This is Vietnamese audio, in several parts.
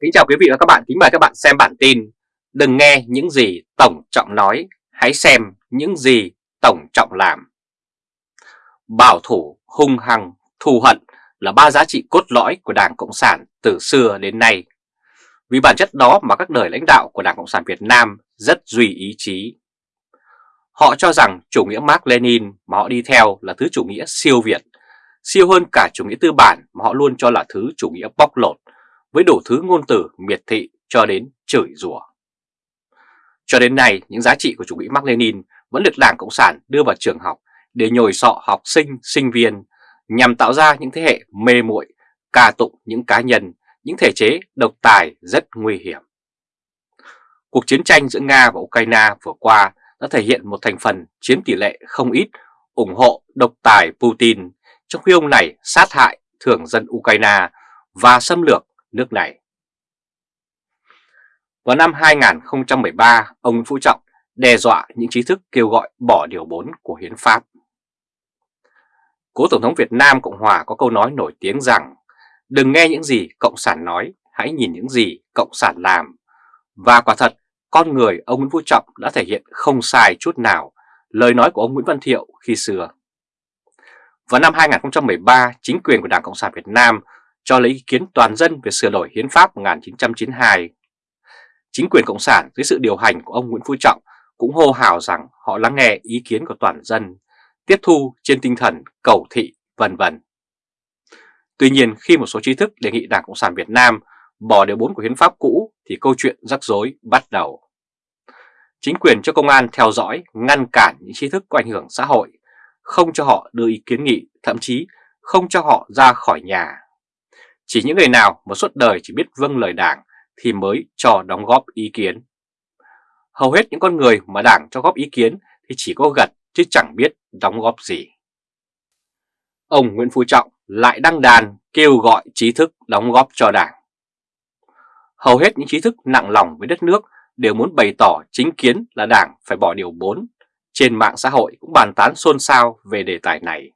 Kính chào quý vị và các bạn, kính mời các bạn xem bản tin Đừng nghe những gì Tổng Trọng nói, hãy xem những gì Tổng Trọng làm. Bảo thủ, hung hăng, thù hận là ba giá trị cốt lõi của Đảng Cộng sản từ xưa đến nay. Vì bản chất đó mà các đời lãnh đạo của Đảng Cộng sản Việt Nam rất duy ý chí. Họ cho rằng chủ nghĩa Mark Lenin mà họ đi theo là thứ chủ nghĩa siêu Việt Siêu hơn cả chủ nghĩa tư bản mà họ luôn cho là thứ chủ nghĩa bóc lột với đủ thứ ngôn từ miệt thị cho đến chửi rủa. Cho đến nay, những giá trị của chủ nghĩa Mark Lenin vẫn được Đảng Cộng sản đưa vào trường học để nhồi sọ học sinh, sinh viên nhằm tạo ra những thế hệ mê muội, ca tụng những cá nhân, những thể chế độc tài rất nguy hiểm. Cuộc chiến tranh giữa Nga và Ukraine vừa qua đã thể hiện một thành phần chiếm tỷ lệ không ít ủng hộ độc tài Putin, trong khi ông này sát hại thường dân Ukraine và xâm lược nước này. Vào năm 2013, ông Nguyễn Phú Trọng đe dọa những trí thức kêu gọi bỏ điều 4 của Hiến pháp. Cố Tổng thống Việt Nam Cộng Hòa có câu nói nổi tiếng rằng đừng nghe những gì Cộng sản nói, hãy nhìn những gì Cộng sản làm. Và quả thật, con người ông Nguyễn Phú Trọng đã thể hiện không sai chút nào lời nói của ông Nguyễn Văn Thiệu khi xưa. Vào năm 2013, chính quyền của Đảng Cộng sản Việt Nam cho lấy ý kiến toàn dân về sửa đổi hiến pháp 1992. Chính quyền Cộng sản dưới sự điều hành của ông Nguyễn Phú Trọng cũng hô hào rằng họ lắng nghe ý kiến của toàn dân, tiếp thu trên tinh thần cầu thị vân vân. Tuy nhiên khi một số trí thức đề nghị Đảng Cộng sản Việt Nam bỏ điều 4 của hiến pháp cũ thì câu chuyện rắc rối bắt đầu. Chính quyền cho công an theo dõi, ngăn cản những trí thức có ảnh hưởng xã hội, không cho họ đưa ý kiến nghị, thậm chí không cho họ ra khỏi nhà. Chỉ những người nào mà suốt đời chỉ biết vâng lời đảng thì mới cho đóng góp ý kiến. Hầu hết những con người mà đảng cho góp ý kiến thì chỉ có gật chứ chẳng biết đóng góp gì. Ông Nguyễn Phú Trọng lại đăng đàn kêu gọi trí thức đóng góp cho đảng. Hầu hết những trí thức nặng lòng với đất nước đều muốn bày tỏ chính kiến là đảng phải bỏ điều 4. Trên mạng xã hội cũng bàn tán xôn xao về đề tài này.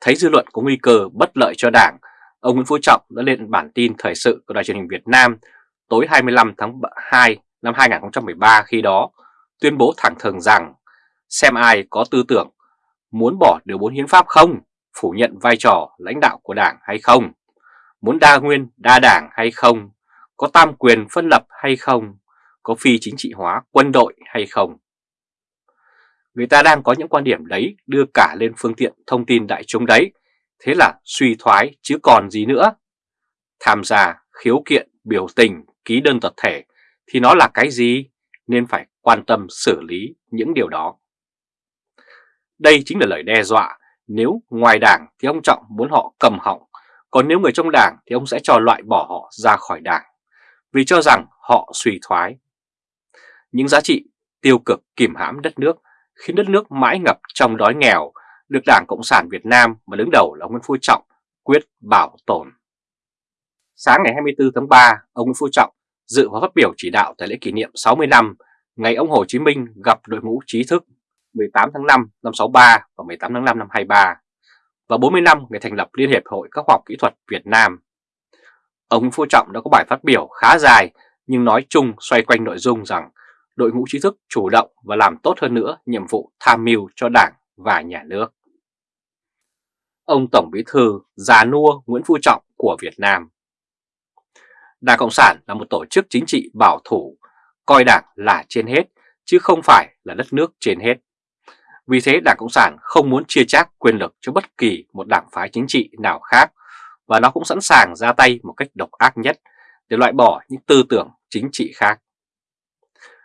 Thấy dư luận có nguy cơ bất lợi cho đảng ông Nguyễn Phú Trọng đã lên bản tin thời sự của Đài truyền hình Việt Nam tối 25 tháng 2 năm 2013 khi đó tuyên bố thẳng thừng rằng xem ai có tư tưởng muốn bỏ điều 4 hiến pháp không, phủ nhận vai trò lãnh đạo của đảng hay không, muốn đa nguyên đa đảng hay không, có tam quyền phân lập hay không, có phi chính trị hóa quân đội hay không. Người ta đang có những quan điểm đấy đưa cả lên phương tiện thông tin đại chúng đấy Thế là suy thoái chứ còn gì nữa. Tham gia, khiếu kiện, biểu tình, ký đơn tập thể thì nó là cái gì nên phải quan tâm xử lý những điều đó. Đây chính là lời đe dọa, nếu ngoài đảng thì ông Trọng muốn họ cầm họng, còn nếu người trong đảng thì ông sẽ cho loại bỏ họ ra khỏi đảng, vì cho rằng họ suy thoái. Những giá trị tiêu cực kìm hãm đất nước khiến đất nước mãi ngập trong đói nghèo được Đảng Cộng sản Việt Nam mà đứng đầu là Nguyễn Phú Trọng quyết bảo tồn. Sáng ngày 24 tháng 3, ông Nguyễn Phú Trọng dự và phát biểu chỉ đạo tại lễ kỷ niệm 60 năm ngày ông Hồ Chí Minh gặp đội ngũ trí thức 18 tháng 5 năm 63 và 18 tháng 5 năm 23 và 40 năm ngày thành lập Liên hiệp Hội các khoa học kỹ thuật Việt Nam. Ông Nguyễn Phú Trọng đã có bài phát biểu khá dài nhưng nói chung xoay quanh nội dung rằng đội ngũ trí thức chủ động và làm tốt hơn nữa nhiệm vụ tham mưu cho Đảng và Nhà nước ông Tổng Bí Thư già nua Nguyễn Phú Trọng của Việt Nam. Đảng Cộng sản là một tổ chức chính trị bảo thủ, coi đảng là trên hết, chứ không phải là đất nước trên hết. Vì thế Đảng Cộng sản không muốn chia chác quyền lực cho bất kỳ một đảng phái chính trị nào khác, và nó cũng sẵn sàng ra tay một cách độc ác nhất để loại bỏ những tư tưởng chính trị khác.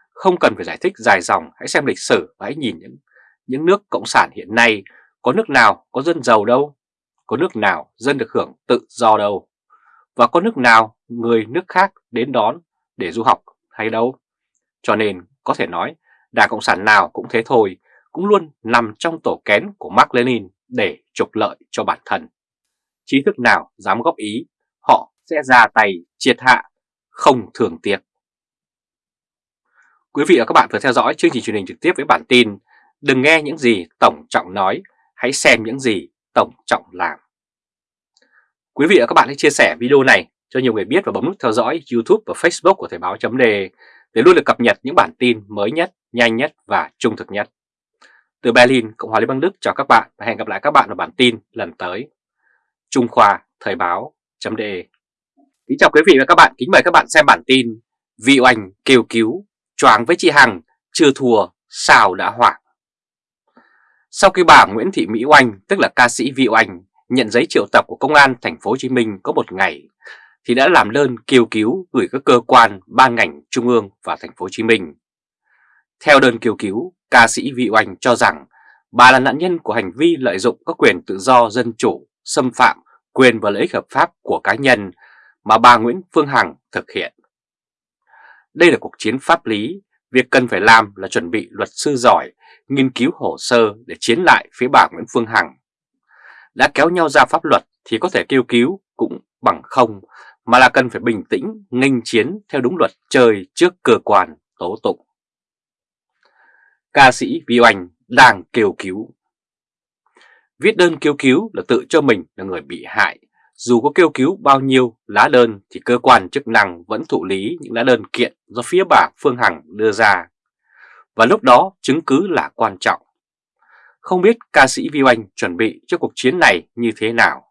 Không cần phải giải thích dài dòng, hãy xem lịch sử và hãy nhìn những, những nước Cộng sản hiện nay có nước nào có dân giàu đâu, có nước nào dân được hưởng tự do đâu, và có nước nào người nước khác đến đón để du học hay đâu. Cho nên có thể nói Đảng Cộng sản nào cũng thế thôi, cũng luôn nằm trong tổ kén của Mark Lenin để trục lợi cho bản thân. Trí thức nào dám góp ý, họ sẽ ra tay triệt hạ, không thường tiếc. Quý vị và các bạn vừa theo dõi chương trình truyền hình trực tiếp với bản tin Đừng nghe những gì Tổng Trọng nói hãy xem những gì Tổng Trọng làm. Quý vị và các bạn hãy chia sẻ video này cho nhiều người biết và bấm nút theo dõi YouTube và Facebook của Thời báo chấm để luôn được cập nhật những bản tin mới nhất, nhanh nhất và trung thực nhất. Từ Berlin, Cộng hòa Liên bang Đức chào các bạn và hẹn gặp lại các bạn ở bản tin lần tới. Trung Khoa Thời báo chấm đề Kính chào quý vị và các bạn, kính mời các bạn xem bản tin Vi Oanh kêu cứu, choáng với chị Hằng, chưa thua, sao đã hoảng. Sau khi bà Nguyễn Thị Mỹ Oanh, tức là ca sĩ Vi Oanh, nhận giấy triệu tập của Công an thành phố Hồ Chí Minh có một ngày, thì đã làm đơn kêu cứu gửi các cơ quan, ban ngành trung ương và thành phố Hồ Chí Minh. Theo đơn kêu cứu, ca sĩ Vi Oanh cho rằng bà là nạn nhân của hành vi lợi dụng các quyền tự do dân chủ, xâm phạm quyền và lợi ích hợp pháp của cá nhân mà bà Nguyễn Phương Hằng thực hiện. Đây là cuộc chiến pháp lý, việc cần phải làm là chuẩn bị luật sư giỏi, nghiên cứu hồ sơ để chiến lại phía bà Nguyễn Phương Hằng. Đã kéo nhau ra pháp luật thì có thể kêu cứu cũng bằng không, mà là cần phải bình tĩnh, nghênh chiến theo đúng luật chơi trước cơ quan tố tụng. Ca sĩ Vi Oanh đang kêu cứu Viết đơn kêu cứu là tự cho mình là người bị hại. Dù có kêu cứu bao nhiêu lá đơn thì cơ quan chức năng vẫn thụ lý những lá đơn kiện do phía bà Phương Hằng đưa ra. Và lúc đó chứng cứ là quan trọng. Không biết ca sĩ Vi Oanh chuẩn bị cho cuộc chiến này như thế nào.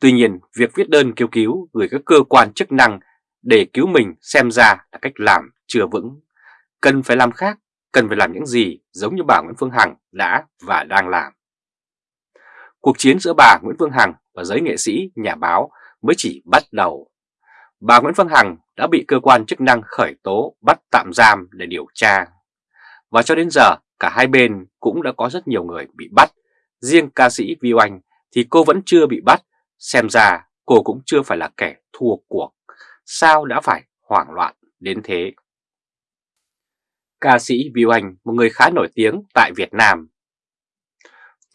Tuy nhiên, việc viết đơn kêu cứu gửi các cơ quan chức năng để cứu mình xem ra là cách làm chưa vững. Cần phải làm khác, cần phải làm những gì giống như bà Nguyễn Phương Hằng đã và đang làm. Cuộc chiến giữa bà Nguyễn Phương Hằng và giới nghệ sĩ, nhà báo mới chỉ bắt đầu. Bà Nguyễn Phương Hằng đã bị cơ quan chức năng khởi tố bắt tạm giam để điều tra. Và cho đến giờ, cả hai bên cũng đã có rất nhiều người bị bắt. Riêng ca sĩ Vi Oanh thì cô vẫn chưa bị bắt, xem ra cô cũng chưa phải là kẻ thua cuộc. Sao đã phải hoảng loạn đến thế? Ca sĩ Vi Oanh, một người khá nổi tiếng tại Việt Nam,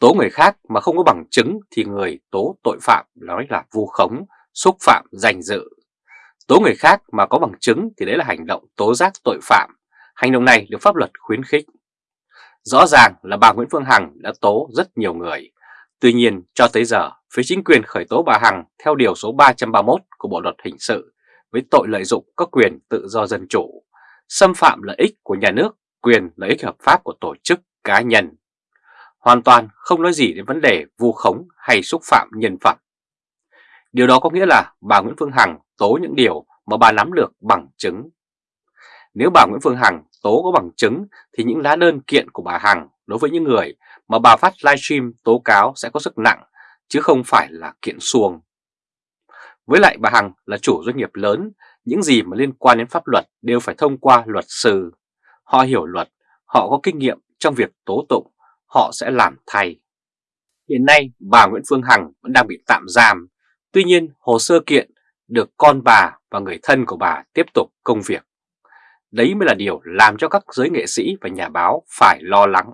Tố người khác mà không có bằng chứng thì người tố tội phạm nói là vu khống, xúc phạm danh dự. Tố người khác mà có bằng chứng thì đấy là hành động tố giác tội phạm. Hành động này được pháp luật khuyến khích. Rõ ràng là bà Nguyễn Phương Hằng đã tố rất nhiều người. Tuy nhiên cho tới giờ, phía chính quyền khởi tố bà Hằng theo điều số 331 của Bộ Luật Hình sự với tội lợi dụng các quyền tự do dân chủ, xâm phạm lợi ích của nhà nước, quyền lợi ích hợp pháp của tổ chức cá nhân hoàn toàn không nói gì đến vấn đề vu khống hay xúc phạm nhân phẩm. Điều đó có nghĩa là bà Nguyễn Phương Hằng tố những điều mà bà nắm được bằng chứng. Nếu bà Nguyễn Phương Hằng tố có bằng chứng thì những lá đơn kiện của bà Hằng đối với những người mà bà phát livestream tố cáo sẽ có sức nặng chứ không phải là kiện xuồng. Với lại bà Hằng là chủ doanh nghiệp lớn, những gì mà liên quan đến pháp luật đều phải thông qua luật sư. Họ hiểu luật, họ có kinh nghiệm trong việc tố tụng họ sẽ làm thay. Hiện nay bà Nguyễn Phương Hằng vẫn đang bị tạm giam, tuy nhiên hồ sơ kiện được con bà và người thân của bà tiếp tục công việc. Đấy mới là điều làm cho các giới nghệ sĩ và nhà báo phải lo lắng.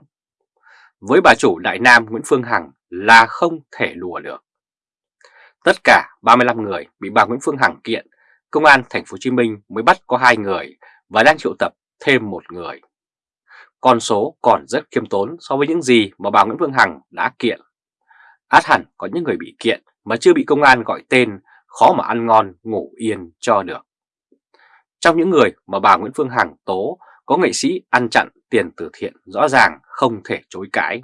Với bà chủ Đại Nam Nguyễn Phương Hằng là không thể đùa được. Tất cả 35 người bị bà Nguyễn Phương Hằng kiện, công an thành phố Hồ Chí Minh mới bắt có hai người và đang triệu tập thêm một người. Con số còn rất khiêm tốn so với những gì mà bà Nguyễn Phương Hằng đã kiện. Át hẳn có những người bị kiện mà chưa bị công an gọi tên, khó mà ăn ngon, ngủ yên cho được. Trong những người mà bà Nguyễn Phương Hằng tố, có nghệ sĩ ăn chặn tiền từ thiện rõ ràng không thể chối cãi.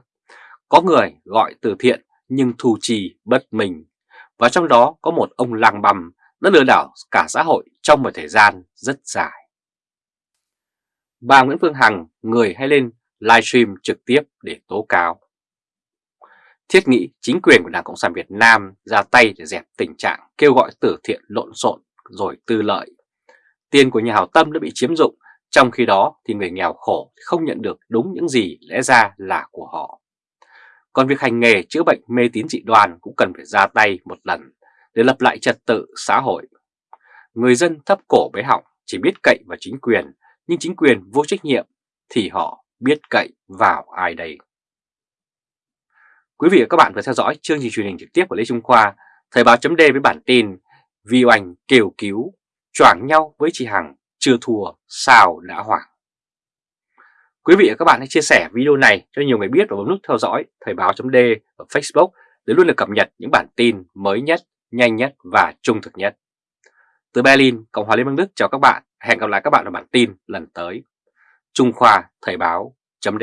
Có người gọi từ thiện nhưng thu trì bất minh. Và trong đó có một ông lang bầm đã lừa đảo cả xã hội trong một thời gian rất dài bà Nguyễn Phương Hằng người hay lên livestream trực tiếp để tố cáo. Thiết nghĩ chính quyền của Đảng Cộng sản Việt Nam ra tay để dẹp tình trạng kêu gọi từ thiện lộn xộn rồi tư lợi. Tiền của nhà hảo tâm đã bị chiếm dụng, trong khi đó thì người nghèo khổ không nhận được đúng những gì lẽ ra là của họ. Còn việc hành nghề chữa bệnh mê tín dị đoan cũng cần phải ra tay một lần để lập lại trật tự xã hội. Người dân thấp cổ bế họng chỉ biết cậy vào chính quyền nhưng chính quyền vô trách nhiệm thì họ biết cậy vào ai đây? Quý vị và các bạn vừa theo dõi chương trình truyền hình trực tiếp của Lê Trung Khoa, Thời báo chấm với bản tin Vi Oanh kêu cứu, choảng nhau với chị Hằng, chưa thua, sao đã hoảng. Quý vị và các bạn hãy chia sẻ video này cho nhiều người biết và bấm nút theo dõi Thời báo chấm ở Facebook để luôn được cập nhật những bản tin mới nhất, nhanh nhất và trung thực nhất. Từ Berlin, Cộng hòa Liên bang Đức chào các bạn. Hẹn gặp lại các bạn ở bản tin lần tới. Trung Khoa Thời báo chấm